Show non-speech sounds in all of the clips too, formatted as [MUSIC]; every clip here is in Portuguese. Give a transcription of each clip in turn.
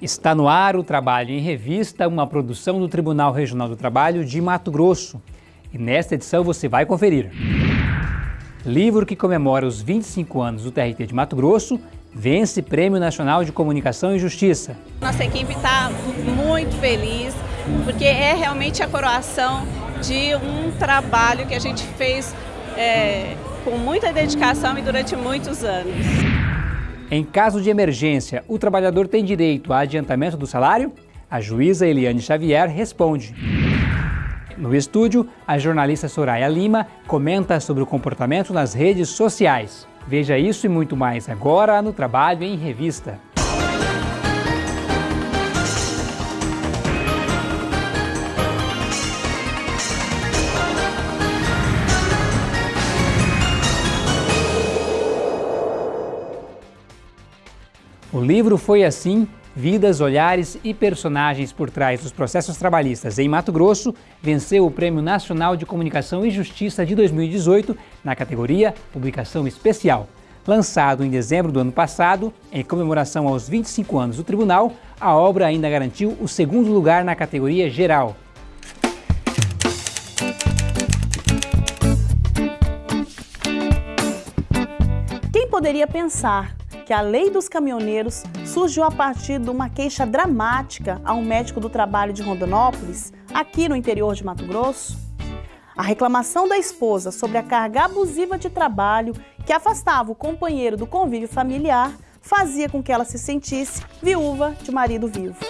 Está no ar o Trabalho em Revista, uma produção do Tribunal Regional do Trabalho de Mato Grosso. E nesta edição você vai conferir. Livro que comemora os 25 anos do TRT de Mato Grosso vence Prêmio Nacional de Comunicação e Justiça. Nossa equipe está muito feliz, porque é realmente a coroação de um trabalho que a gente fez é, com muita dedicação e durante muitos anos. Em caso de emergência, o trabalhador tem direito a adiantamento do salário? A juíza Eliane Xavier responde. No estúdio, a jornalista Soraya Lima comenta sobre o comportamento nas redes sociais. Veja isso e muito mais agora no Trabalho em Revista. O livro foi assim, Vidas, Olhares e Personagens por Trás dos Processos Trabalhistas em Mato Grosso, venceu o Prêmio Nacional de Comunicação e Justiça de 2018 na categoria Publicação Especial. Lançado em dezembro do ano passado, em comemoração aos 25 anos do tribunal, a obra ainda garantiu o segundo lugar na categoria geral. Quem poderia pensar que a lei dos caminhoneiros surgiu a partir de uma queixa dramática a um médico do trabalho de Rondonópolis, aqui no interior de Mato Grosso. A reclamação da esposa sobre a carga abusiva de trabalho que afastava o companheiro do convívio familiar fazia com que ela se sentisse viúva de marido vivo.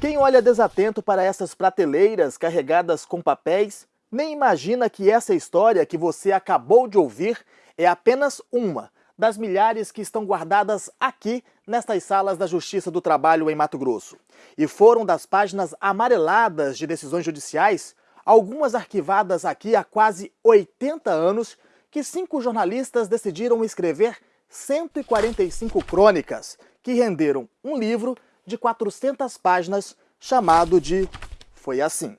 Quem olha desatento para essas prateleiras carregadas com papéis, nem imagina que essa história que você acabou de ouvir é apenas uma das milhares que estão guardadas aqui nestas salas da Justiça do Trabalho em Mato Grosso. E foram das páginas amareladas de decisões judiciais, algumas arquivadas aqui há quase 80 anos, que cinco jornalistas decidiram escrever 145 crônicas, que renderam um livro de 400 páginas chamado de Foi Assim.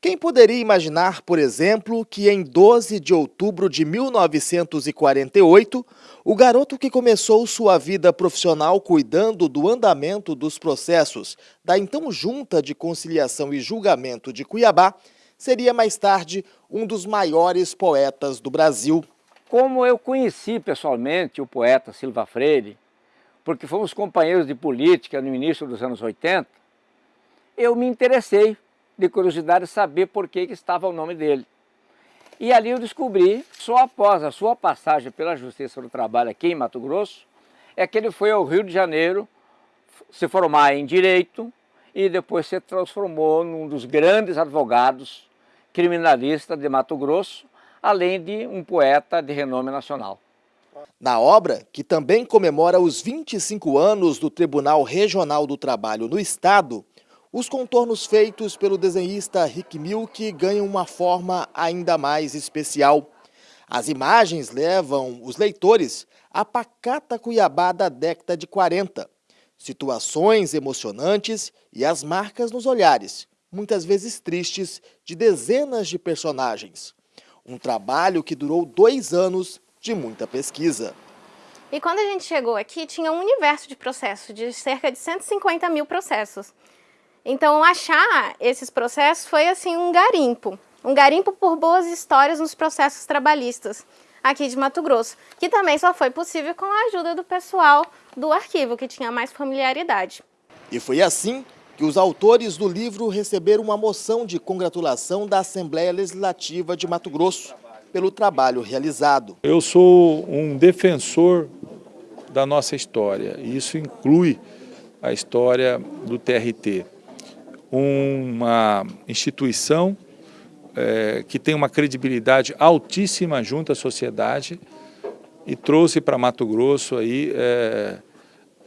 Quem poderia imaginar, por exemplo, que em 12 de outubro de 1948, o garoto que começou sua vida profissional cuidando do andamento dos processos da então Junta de Conciliação e Julgamento de Cuiabá seria mais tarde um dos maiores poetas do Brasil. Como eu conheci pessoalmente o poeta Silva Freire, porque fomos companheiros de política no início dos anos 80, eu me interessei de curiosidade saber por que, que estava o nome dele. E ali eu descobri, só após a sua passagem pela Justiça do Trabalho aqui em Mato Grosso, é que ele foi ao Rio de Janeiro se formar em Direito e depois se transformou num dos grandes advogados criminalistas de Mato Grosso, além de um poeta de renome nacional. Na obra, que também comemora os 25 anos do Tribunal Regional do Trabalho no Estado, os contornos feitos pelo desenhista Rick Milk ganham uma forma ainda mais especial. As imagens levam os leitores à pacata Cuiabá da década de 40. Situações emocionantes e as marcas nos olhares, muitas vezes tristes, de dezenas de personagens. Um trabalho que durou dois anos de muita pesquisa. E quando a gente chegou aqui, tinha um universo de processos, de cerca de 150 mil processos. Então, achar esses processos foi assim um garimpo, um garimpo por boas histórias nos processos trabalhistas aqui de Mato Grosso, que também só foi possível com a ajuda do pessoal do arquivo, que tinha mais familiaridade. E foi assim que os autores do livro receberam uma moção de congratulação da Assembleia Legislativa de Mato Grosso pelo trabalho realizado. Eu sou um defensor da nossa história, e isso inclui a história do TRT uma instituição é, que tem uma credibilidade altíssima junto à sociedade e trouxe para Mato Grosso aí, é,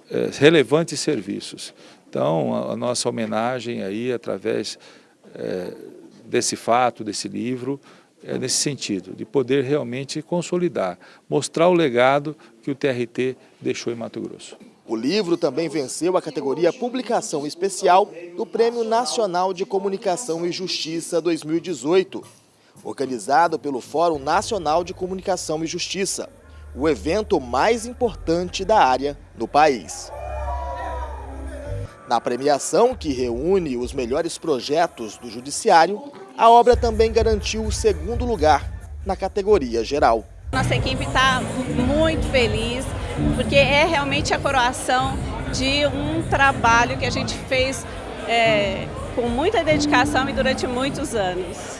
é, relevantes serviços. Então, a, a, nossa homenagem aí, através é, desse fato, desse livro, é nesse sentido, de poder realmente consolidar, mostrar o legado que o TRT deixou em Mato Grosso. O livro também venceu a categoria Publicação Especial do Prêmio Nacional de Comunicação e Justiça 2018, organizado pelo Fórum Nacional de Comunicação e Justiça, o evento mais importante da área no país. Na premiação, que reúne os melhores projetos do Judiciário, a obra também garantiu o segundo lugar na categoria geral. Nossa equipe está muito feliz, porque é realmente a coroação de um trabalho que a gente fez é, com muita dedicação e durante muitos anos.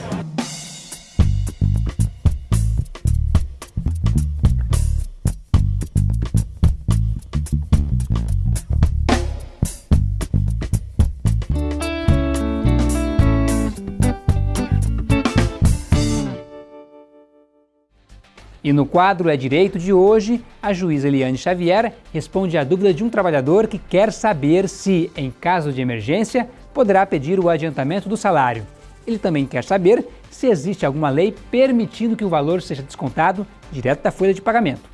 E no quadro É Direito de hoje, a juíza Eliane Xavier responde à dúvida de um trabalhador que quer saber se, em caso de emergência, poderá pedir o adiantamento do salário. Ele também quer saber se existe alguma lei permitindo que o valor seja descontado direto da folha de pagamento.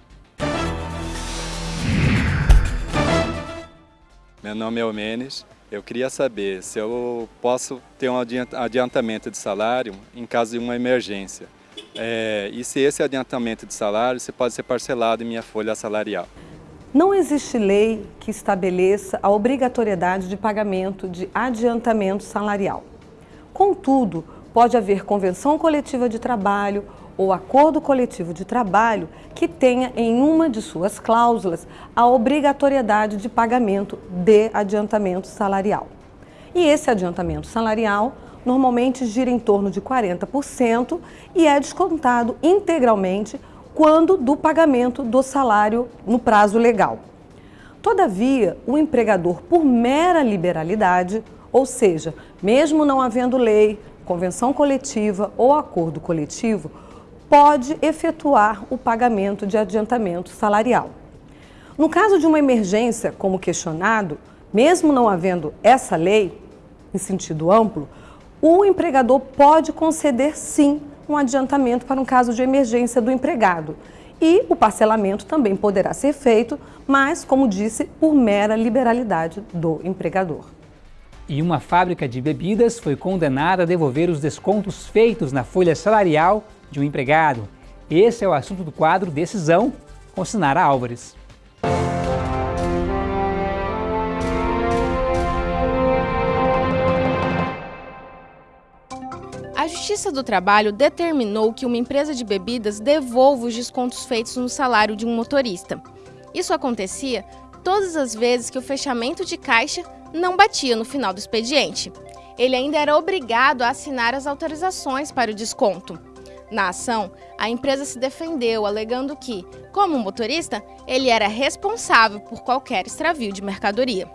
Meu nome é Omenes. Eu queria saber se eu posso ter um adiantamento de salário em caso de uma emergência. É, e se esse adiantamento de salário se pode ser parcelado em minha folha salarial. Não existe lei que estabeleça a obrigatoriedade de pagamento de adiantamento salarial. Contudo, pode haver convenção coletiva de trabalho ou acordo coletivo de trabalho que tenha em uma de suas cláusulas a obrigatoriedade de pagamento de adiantamento salarial. E esse adiantamento salarial normalmente gira em torno de 40% e é descontado integralmente quando do pagamento do salário no prazo legal. Todavia, o empregador, por mera liberalidade, ou seja, mesmo não havendo lei, convenção coletiva ou acordo coletivo, pode efetuar o pagamento de adiantamento salarial. No caso de uma emergência, como questionado, mesmo não havendo essa lei, em sentido amplo, o empregador pode conceder sim um adiantamento para um caso de emergência do empregado. E o parcelamento também poderá ser feito, mas, como disse, por mera liberalidade do empregador. E uma fábrica de bebidas foi condenada a devolver os descontos feitos na folha salarial de um empregado. Esse é o assunto do quadro Decisão, com Sinara Álvares. Justiça do Trabalho determinou que uma empresa de bebidas devolva os descontos feitos no salário de um motorista. Isso acontecia todas as vezes que o fechamento de caixa não batia no final do expediente. Ele ainda era obrigado a assinar as autorizações para o desconto. Na ação, a empresa se defendeu, alegando que, como motorista, ele era responsável por qualquer extravio de mercadoria.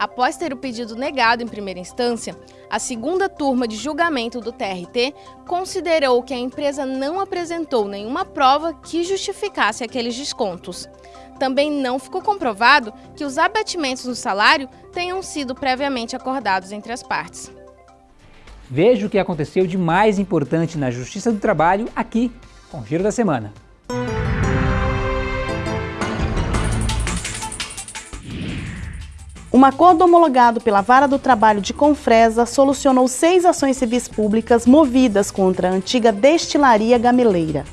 Após ter o pedido negado em primeira instância, a segunda turma de julgamento do TRT considerou que a empresa não apresentou nenhuma prova que justificasse aqueles descontos. Também não ficou comprovado que os abatimentos no salário tenham sido previamente acordados entre as partes. Veja o que aconteceu de mais importante na Justiça do Trabalho aqui com o Giro da Semana. Um acordo homologado pela Vara do Trabalho de Confresa solucionou seis ações civis públicas movidas contra a antiga destilaria gameleira.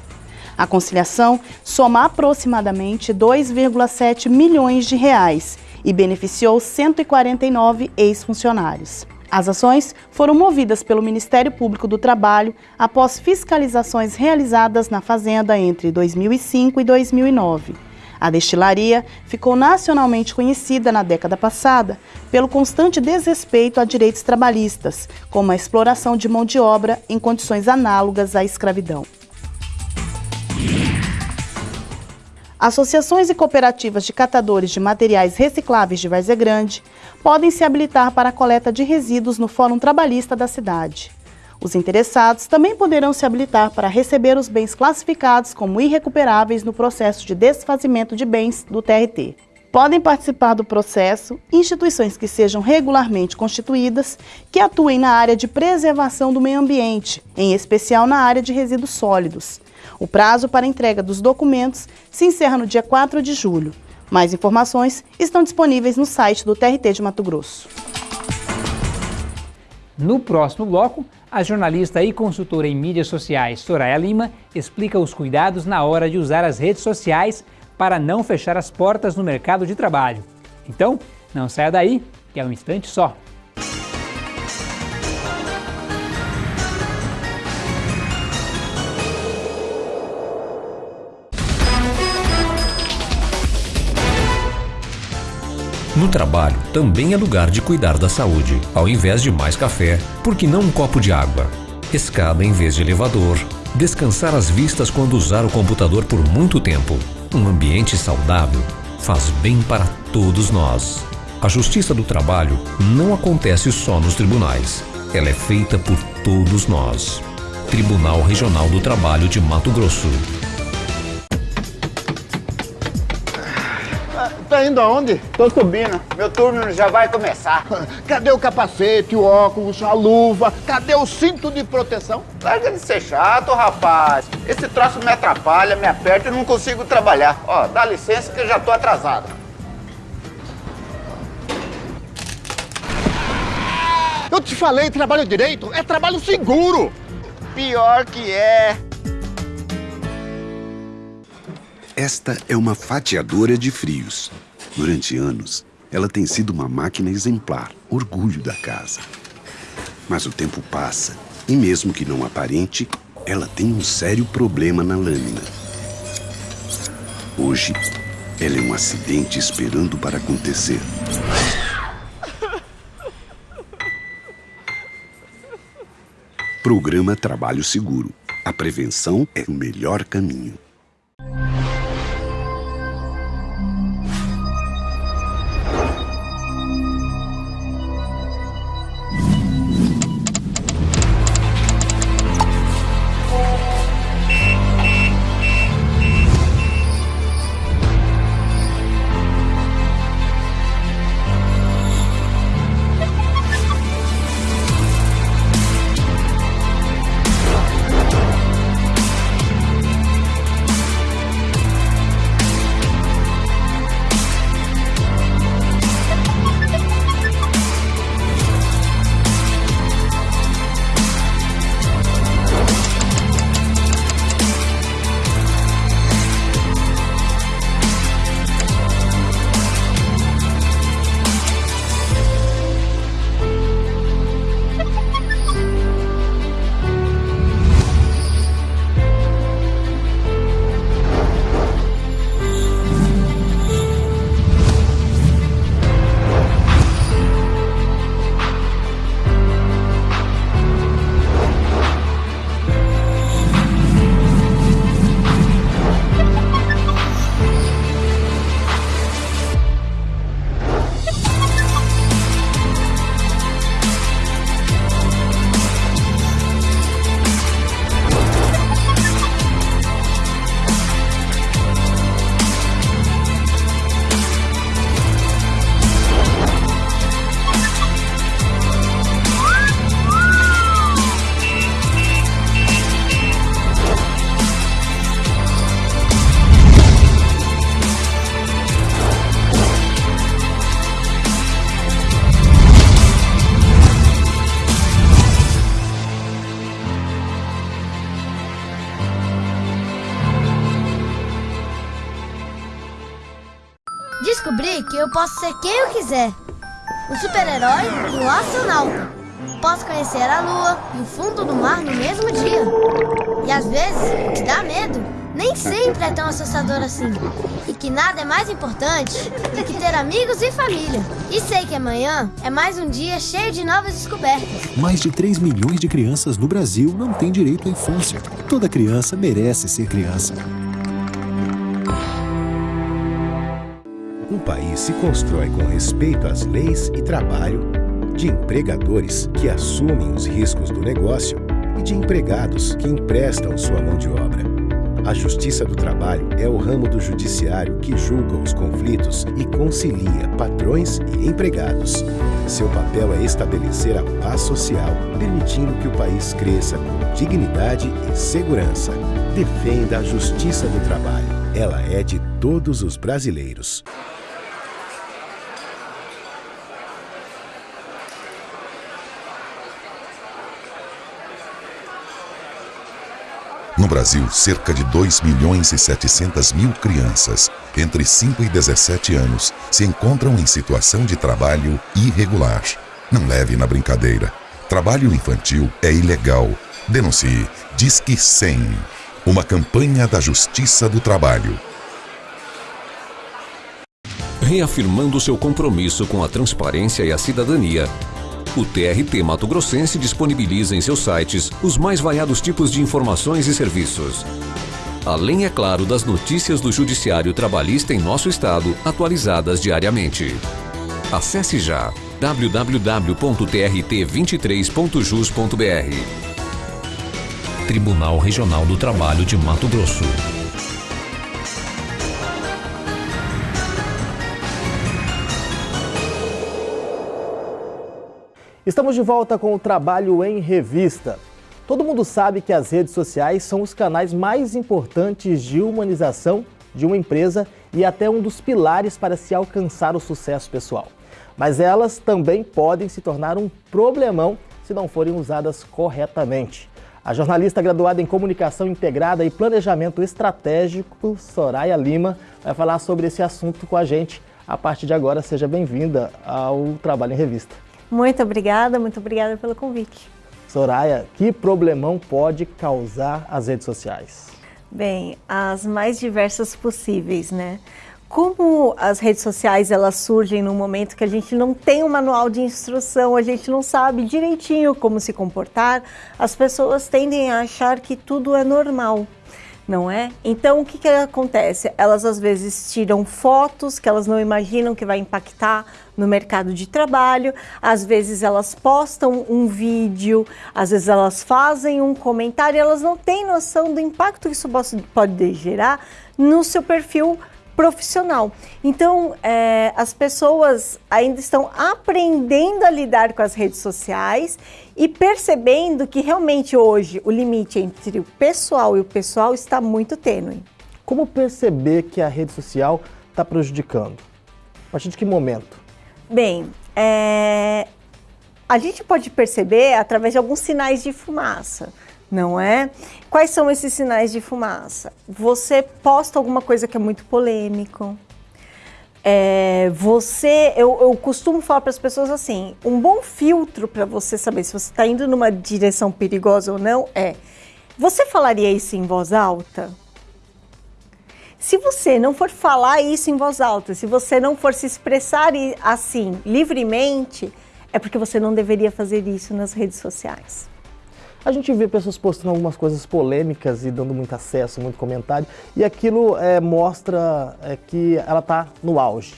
A conciliação soma aproximadamente 2,7 milhões de reais e beneficiou 149 ex-funcionários. As ações foram movidas pelo Ministério Público do Trabalho após fiscalizações realizadas na fazenda entre 2005 e 2009. A destilaria ficou nacionalmente conhecida na década passada pelo constante desrespeito a direitos trabalhistas, como a exploração de mão de obra em condições análogas à escravidão. Associações e cooperativas de catadores de materiais recicláveis de Várzea Grande podem se habilitar para a coleta de resíduos no Fórum Trabalhista da cidade. Os interessados também poderão se habilitar para receber os bens classificados como irrecuperáveis no processo de desfazimento de bens do TRT. Podem participar do processo instituições que sejam regularmente constituídas, que atuem na área de preservação do meio ambiente, em especial na área de resíduos sólidos. O prazo para entrega dos documentos se encerra no dia 4 de julho. Mais informações estão disponíveis no site do TRT de Mato Grosso. No próximo bloco, a jornalista e consultora em mídias sociais Soraya Lima explica os cuidados na hora de usar as redes sociais para não fechar as portas no mercado de trabalho. Então, não saia daí, que é um instante só. No trabalho, também é lugar de cuidar da saúde. Ao invés de mais café, por que não um copo de água? Escada em vez de elevador. Descansar as vistas quando usar o computador por muito tempo. Um ambiente saudável faz bem para todos nós. A justiça do trabalho não acontece só nos tribunais. Ela é feita por todos nós. Tribunal Regional do Trabalho de Mato Grosso. Tá indo aonde? Tô subindo. Meu turno já vai começar. [LAUGHS] Cadê o capacete, o óculos, a luva? Cadê o cinto de proteção? Larga de ser chato, rapaz. Esse troço me atrapalha, me aperta e não consigo trabalhar. Ó, dá licença que eu já tô atrasado. Eu te falei, trabalho direito é trabalho seguro. Pior que é. Esta é uma fatiadora de frios. Durante anos, ela tem sido uma máquina exemplar, orgulho da casa. Mas o tempo passa e, mesmo que não aparente, ela tem um sério problema na lâmina. Hoje, ela é um acidente esperando para acontecer. Programa Trabalho Seguro. A prevenção é o melhor caminho. Ser quem eu quiser. O super-herói o astronauta. Posso conhecer a lua e o fundo do mar no mesmo dia. E às vezes, o que dá medo nem sempre é tão assustador assim. E que nada é mais importante do que ter amigos e família. E sei que amanhã é mais um dia cheio de novas descobertas. Mais de 3 milhões de crianças no Brasil não têm direito à infância. Toda criança merece ser criança. Um país se constrói com respeito às leis e trabalho, de empregadores que assumem os riscos do negócio e de empregados que emprestam sua mão de obra. A Justiça do Trabalho é o ramo do judiciário que julga os conflitos e concilia patrões e empregados. Seu papel é estabelecer a paz social, permitindo que o país cresça com dignidade e segurança. Defenda a Justiça do Trabalho. Ela é de todos os brasileiros. No Brasil, cerca de 2 milhões e 700 mil crianças entre 5 e 17 anos se encontram em situação de trabalho irregular. Não leve na brincadeira. Trabalho infantil é ilegal. Denuncie. Disque 100. Uma campanha da Justiça do Trabalho. Reafirmando seu compromisso com a transparência e a cidadania, o TRT Mato Grossense disponibiliza em seus sites os mais variados tipos de informações e serviços. Além, é claro, das notícias do Judiciário Trabalhista em nosso estado, atualizadas diariamente. Acesse já www.trt23.jus.br Tribunal Regional do Trabalho de Mato Grosso. Estamos de volta com o Trabalho em Revista. Todo mundo sabe que as redes sociais são os canais mais importantes de humanização de uma empresa e até um dos pilares para se alcançar o sucesso pessoal. Mas elas também podem se tornar um problemão se não forem usadas corretamente. A jornalista graduada em Comunicação Integrada e Planejamento Estratégico, Soraya Lima, vai falar sobre esse assunto com a gente. A partir de agora, seja bem-vinda ao Trabalho em Revista. Muito obrigada, muito obrigada pelo convite. Soraya, que problemão pode causar as redes sociais? Bem, as mais diversas possíveis, né? Como as redes sociais elas surgem num momento que a gente não tem um manual de instrução, a gente não sabe direitinho como se comportar, as pessoas tendem a achar que tudo é normal não é? Então, o que, que acontece? Elas às vezes tiram fotos que elas não imaginam que vai impactar no mercado de trabalho, às vezes elas postam um vídeo, às vezes elas fazem um comentário, elas não têm noção do impacto que isso pode gerar no seu perfil profissional. Então, é, as pessoas ainda estão aprendendo a lidar com as redes sociais e percebendo que realmente hoje o limite entre o pessoal e o pessoal está muito tênue. Como perceber que a rede social está prejudicando? A partir de que momento? Bem, é, a gente pode perceber através de alguns sinais de fumaça não é? Quais são esses sinais de fumaça? Você posta alguma coisa que é muito polêmico. É, você, eu, eu costumo falar para as pessoas assim, um bom filtro para você saber se você está indo numa direção perigosa ou não é, você falaria isso em voz alta? Se você não for falar isso em voz alta, se você não for se expressar assim livremente, é porque você não deveria fazer isso nas redes sociais. A gente vê pessoas postando algumas coisas polêmicas e dando muito acesso, muito comentário, e aquilo é, mostra é, que ela está no auge.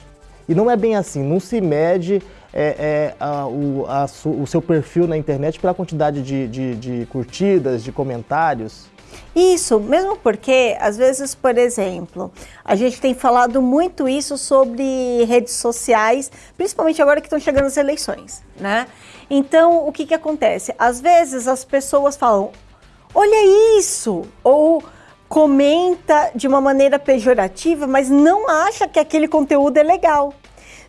E não é bem assim, não se mede é, é, a, o, a, o, seu perfil na internet pela quantidade de, de, de curtidas, de comentários. Isso, mesmo porque, às vezes, por exemplo, a gente tem falado muito isso sobre redes sociais, principalmente agora que estão chegando as eleições, né? Então, o que que acontece? Às vezes as pessoas falam, olha isso, ou comenta de uma maneira pejorativa, mas não acha que aquele conteúdo é legal.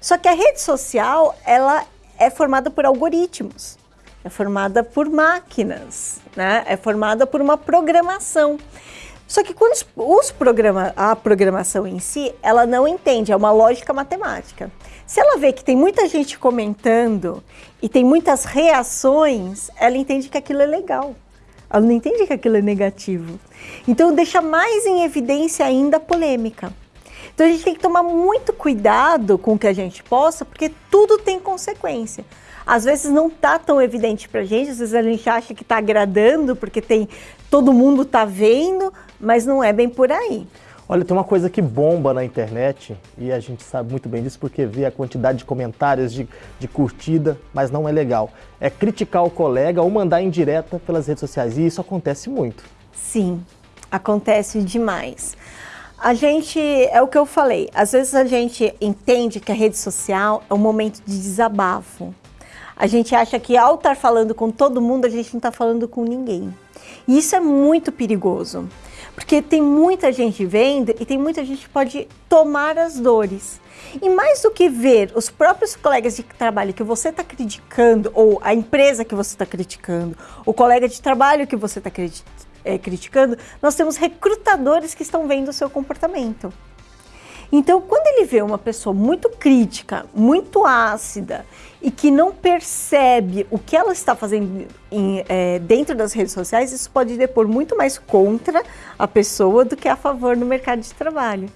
Só que a rede social, ela é formada por algoritmos é formada por máquinas, né? é formada por uma programação. Só que quando os programa, a programação em si, ela não entende, é uma lógica matemática. Se ela vê que tem muita gente comentando e tem muitas reações, ela entende que aquilo é legal. Ela não entende que aquilo é negativo. Então deixa mais em evidência ainda a polêmica. Então a gente tem que tomar muito cuidado com o que a gente posta, porque tudo tem consequência às vezes não tá tão evidente para a gente, às vezes a gente acha que está agradando porque tem todo mundo está vendo, mas não é bem por aí. Olha, tem uma coisa que bomba na internet e a gente sabe muito bem disso porque vê a quantidade de comentários, de, de curtida, mas não é legal. É criticar o colega ou mandar indireta pelas redes sociais e isso acontece muito. Sim, acontece demais. A gente, é o que eu falei, às vezes a gente entende que a rede social é um momento de desabafo. A gente acha que ao estar falando com todo mundo, a gente não está falando com ninguém. E isso é muito perigoso, porque tem muita gente vendo e tem muita gente que pode tomar as dores. E mais do que ver os próprios colegas de trabalho que você está criticando, ou a empresa que você está criticando, o colega de trabalho que você está é, criticando, nós temos recrutadores que estão vendo o seu comportamento. Então, quando ele vê uma pessoa muito crítica, muito ácida e que não percebe o que ela está fazendo em, é, dentro das redes sociais, isso pode depor muito mais contra a pessoa do que a favor no mercado de trabalho.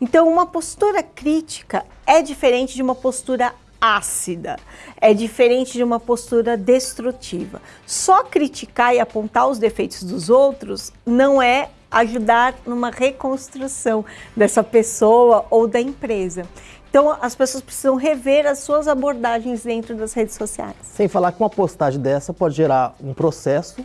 Então, uma postura crítica é diferente de uma postura ácida, é diferente de uma postura destrutiva. Só criticar e apontar os defeitos dos outros não é ajudar numa reconstrução dessa pessoa ou da empresa. Então, as pessoas precisam rever as suas abordagens dentro das redes sociais. Sem falar que uma postagem dessa pode gerar um processo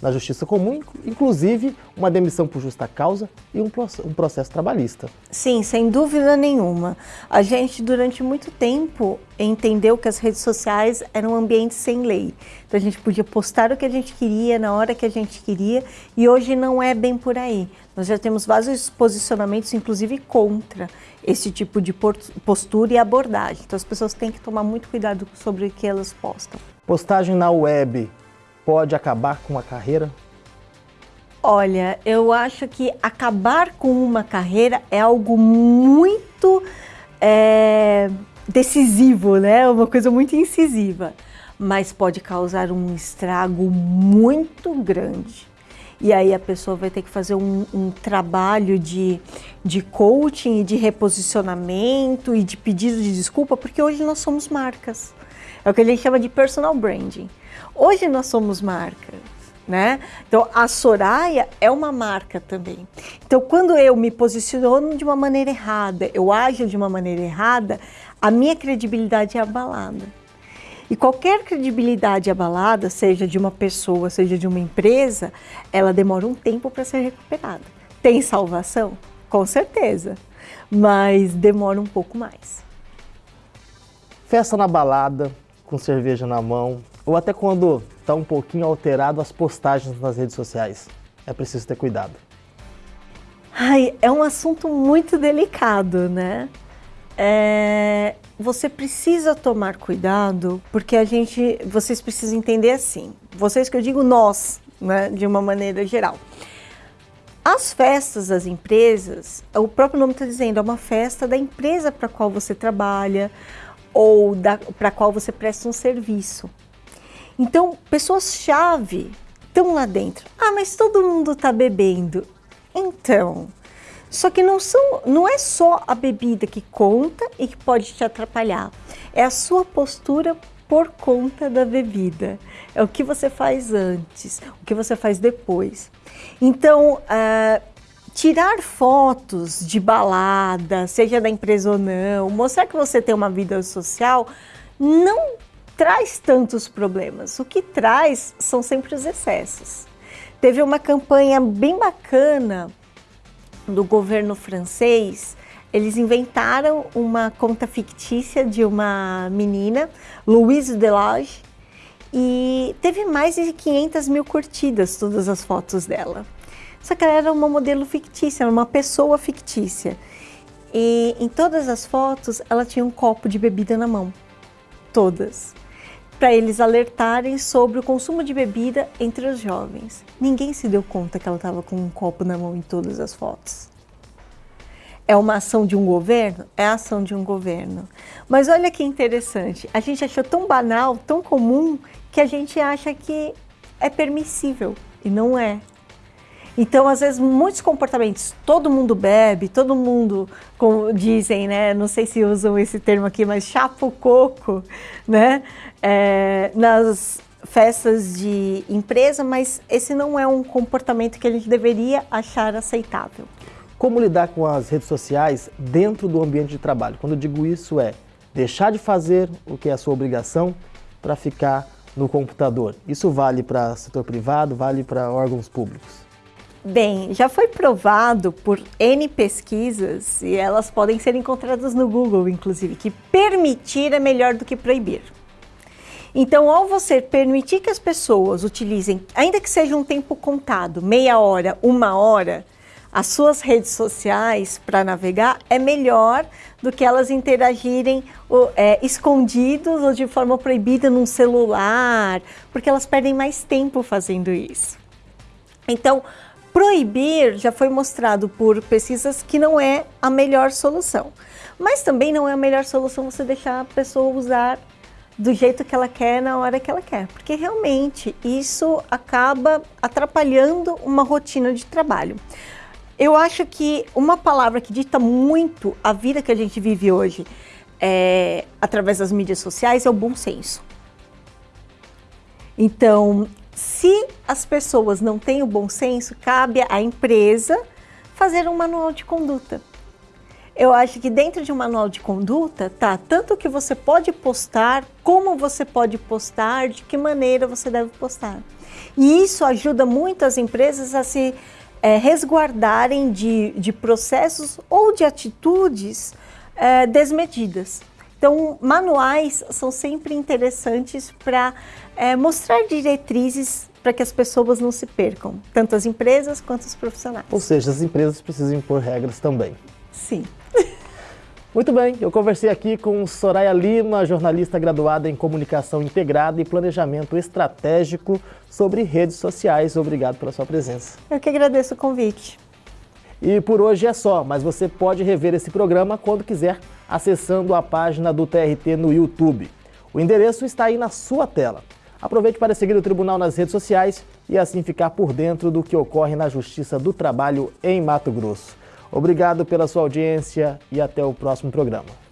na justiça comum, inclusive uma demissão por justa causa e um, processo trabalhista. Sim, sem dúvida nenhuma. A gente, durante muito tempo, entendeu que as redes sociais eram um ambiente sem lei. Então a gente podia postar o que a gente queria, na hora que a gente queria, e hoje não é bem por aí. Nós já temos vários posicionamentos, inclusive contra esse tipo de postura e abordagem. Então as pessoas têm que tomar muito cuidado sobre o que elas postam. Postagem na web pode acabar com uma carreira? Olha, eu acho que acabar com uma carreira é algo muito é, decisivo, né? Uma coisa muito incisiva, mas pode causar um estrago muito grande. E aí a pessoa vai ter que fazer um, um trabalho de, de coaching e de reposicionamento e de pedido de desculpa, porque hoje nós somos marcas. É o que a gente chama de personal branding. Hoje nós somos marcas. Né? Então, a Soraya é uma marca também. Então, quando eu me posiciono de uma maneira errada, eu ajo de uma maneira errada, a minha credibilidade é abalada. E qualquer credibilidade abalada, seja de uma pessoa, seja de uma empresa, ela demora um tempo para ser recuperada. Tem salvação? Com certeza, mas demora um pouco mais. Festa na balada, com cerveja na mão, ou até quando está um pouquinho alterado as postagens nas redes sociais. É preciso ter cuidado. Ai, é um assunto muito delicado, né? É, você precisa tomar cuidado porque a gente, vocês precisam entender assim. Vocês que eu digo nós, né, de uma maneira geral. As festas das empresas, o próprio nome está dizendo, é uma festa da empresa para qual você trabalha ou para qual você presta um serviço. Então, pessoas-chave estão lá dentro. Ah, mas todo mundo está bebendo. Então, só que não, são, não é só a bebida que conta e que pode te atrapalhar. É a sua postura por conta da bebida. É o que você faz antes, o que você faz depois. Então, uh, tirar fotos de balada, seja da empresa ou não, mostrar que você tem uma vida social, não traz tantos problemas. O que traz são sempre os excessos. Teve uma campanha bem bacana do governo francês. Eles inventaram uma conta fictícia de uma menina, Louise Delage, e teve mais de 500 mil curtidas todas as fotos dela. Só que ela era uma modelo fictícia, uma pessoa fictícia. E em todas as fotos ela tinha um copo de bebida na mão. Todas para eles alertarem sobre o consumo de bebida entre os jovens. Ninguém se deu conta que ela estava com um copo na mão em todas as fotos. É uma ação de um governo? É a ação de um governo. Mas olha que interessante, a gente achou tão banal, tão comum, que a gente acha que é permissível e não é. Então, às vezes, muitos comportamentos, todo mundo bebe, todo mundo, como dizem, né? Não sei se usam esse termo aqui, mas chapa o coco, né? É, nas festas de empresa, mas esse não é um comportamento que a gente deveria achar aceitável. Como lidar com as redes sociais dentro do ambiente de trabalho? Quando eu digo isso é deixar de fazer o que é a sua obrigação para ficar no computador. Isso vale para setor privado, vale para órgãos públicos. Bem, já foi provado por N pesquisas, e elas podem ser encontradas no Google, inclusive, que permitir é melhor do que proibir. Então, ao você permitir que as pessoas utilizem, ainda que seja um tempo contado, meia hora, uma hora, as suas redes sociais para navegar, é melhor do que elas interagirem é, escondidos ou de forma proibida num celular, porque elas perdem mais tempo fazendo isso. Então, proibir já foi mostrado por pesquisas que não é a melhor solução. Mas também não é a melhor solução você deixar a pessoa usar do jeito que ela quer, na hora que ela quer. Porque realmente isso acaba atrapalhando uma rotina de trabalho. Eu acho que uma palavra que dita muito a vida que a gente vive hoje é, através das mídias sociais é o bom senso. Então, se as pessoas não têm o bom senso, cabe à empresa fazer um manual de conduta. Eu acho que dentro de um manual de conduta tá tanto o que você pode postar, como você pode postar, de que maneira você deve postar. E isso ajuda muito as empresas a se é, resguardarem de, de processos ou de atitudes é, desmedidas. Então, manuais são sempre interessantes para é, mostrar diretrizes para que as pessoas não se percam, tanto as empresas quanto os profissionais. Ou seja, as empresas precisam impor regras também. Sim. [LAUGHS] Muito bem, eu conversei aqui com Soraya Lima, jornalista graduada em Comunicação Integrada e Planejamento Estratégico sobre redes sociais. Obrigado pela sua presença. Eu que agradeço o convite. E por hoje é só, mas você pode rever esse programa quando quiser, acessando a página do TRT no YouTube. O endereço está aí na sua tela. Aproveite para seguir o Tribunal nas redes sociais e assim ficar por dentro do que ocorre na Justiça do Trabalho em Mato Grosso. Obrigado pela sua audiência e até o próximo programa.